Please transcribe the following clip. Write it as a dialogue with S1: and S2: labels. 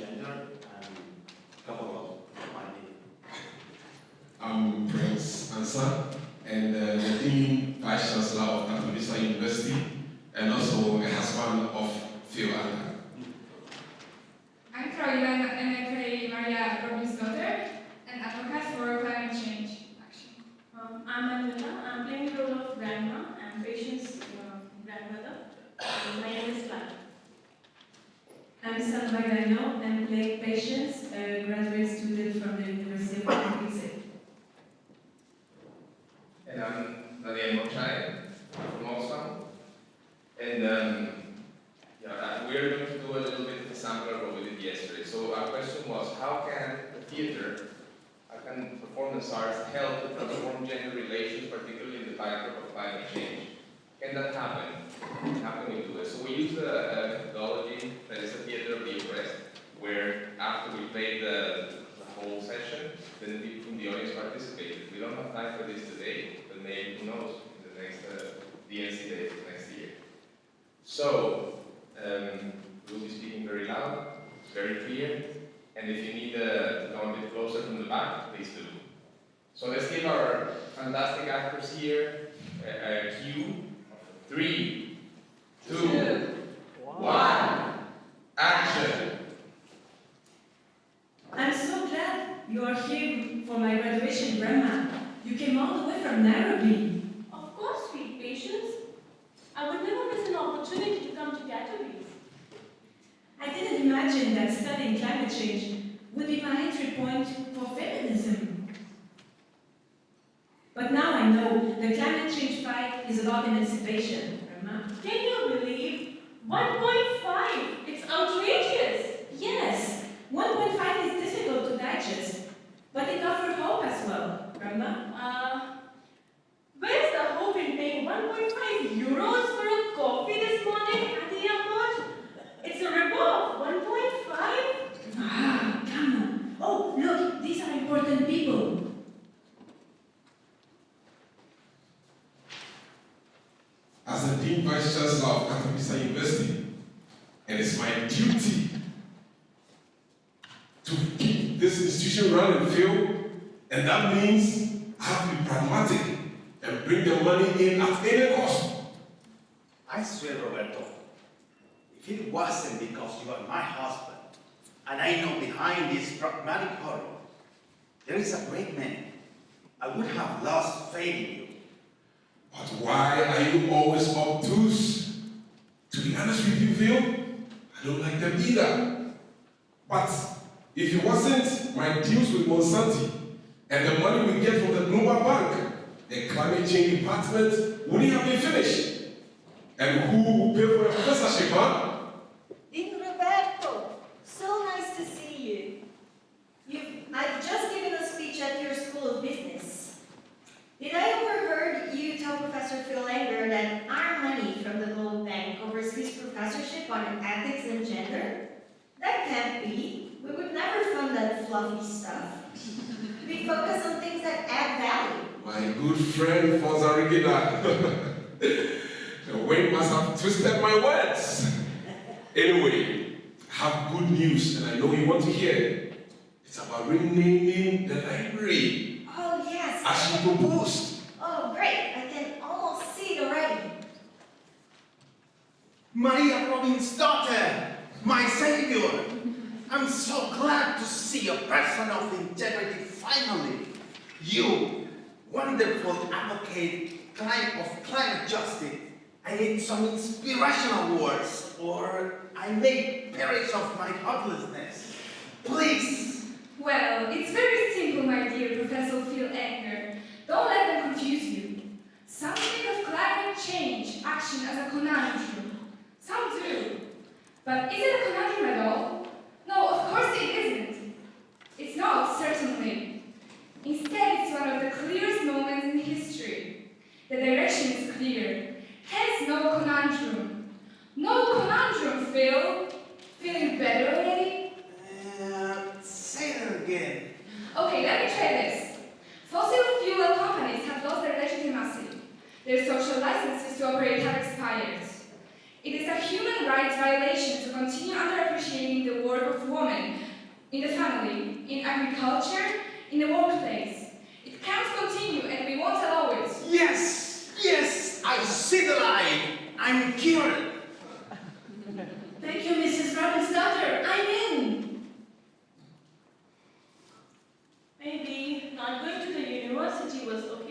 S1: gender and a couple of my name.
S2: I'm Prince Ansa, and uh, the Dean Vice Chancellor of Katowice University, and also a husband of Phil Anka.
S3: I'm Carolina Emetre Maria Robbins' daughter and advocate for climate change action.
S4: Um, I'm Angela. I'm playing the role of grandma and patient's uh, grandmother. My name is Clara.
S5: I'm Salva Gagnon. I'm playing Patience, a graduate student from the University of Katowice.
S6: And I'm Daniel Mochai from Oxfam. And um, yeah, uh, we're going to do a little bit of a sample of what we did yesterday. So our question was, how can the theater, how can performance arts help to transform gender relations, particularly in the backdrop of climate change? Can that happen? How can we do it? So we use a, a methodology that is a theater of the oppressed, where after we played the, the whole then people from the audience participated. We don't have time for this today, but maybe, who knows, in the next uh, DNC days next year. So, um, we'll be speaking very loud, very clear, and if you need uh, to come a bit closer from the back, please do. So let's give our fantastic actors here a, a cue. Three, two, one, action!
S5: I'm so glad you are here for my graduation, Grandma. You came all the way from Nairobi.
S4: Of course, sweet patience. I would never miss an opportunity to come to Katowice.
S5: I didn't imagine that studying climate change would be my entry point for feminism. But now I know the climate change fight is about emancipation.
S4: Can you believe? 1.5! It's outrageous!
S5: Yes, 1.5 is difficult to digest, but it offers hope as well, Grandma.
S4: Uh, where's the hope in paying 1.5 euros for a coffee this morning at the airport? It's a ripoff! 1.5?
S5: Ah, come on. Oh, look, these are important people.
S2: As the Dean Vice Chancellor of Katowice University, and it is my duty to keep this institution running, Phil, and that means I have to be pragmatic and bring the money in at any cost.
S1: I swear, Roberto, if it wasn't because you are my husband, and I know behind this pragmatic horror, there is a great man, I would have lost faith in you.
S2: But why are you always obtuse? To be honest with you, Phil, I don't like them either. But if it wasn't my deals with Monsanto and the money we get from the Global Bank, the climate change department wouldn't have been finished. And who will pay for a professorship, huh?
S7: Dean Roberto, so nice to see you. You've, I've just given a speech at your School of Business. Did I overheard you tell Professor Phil Anger that our money from the Gold Bank covers his professorship on ethics and gender? That can't be. We would never fund that fluffy stuff. We focus on things that add value.
S2: My good friend Fonza Regina. the wind must have twisted my words. Anyway, I have good news and I know you want to hear it. It's about renaming the library
S7: Oh, yes.
S2: as you proposed.
S7: Oh, great. I can almost see it already.
S1: Maria Robin's daughter, my savior. I'm so glad to see a person of integrity finally. You, wonderful advocate of climate justice. I need some inspirational words, or I may perish of my helplessness. Please.
S3: Well, it's very simple, my dear Professor Phil Egner. Don't let them confuse you. Some think of climate change action as a conundrum. But is it a conundrum at all? No, of course it isn't. It's not, certainly. Instead, it's one of the clearest moments in history. The direction is clear. Hence, no conundrum. No conundrum, Phil. Feeling better already?
S1: Uh, say it again.
S3: Okay, let me try this. Fossil fuel companies have lost their legitimacy. Their social licenses to operate have expired. It is a human rights violation to continue underappreciating the family, in agriculture, in the workplace. It can't continue and we won't allow it.
S1: Yes, yes, I see the light. I'm cured.
S5: Thank you, Mrs. Robin's daughter. I'm in.
S4: Maybe not going to the university was okay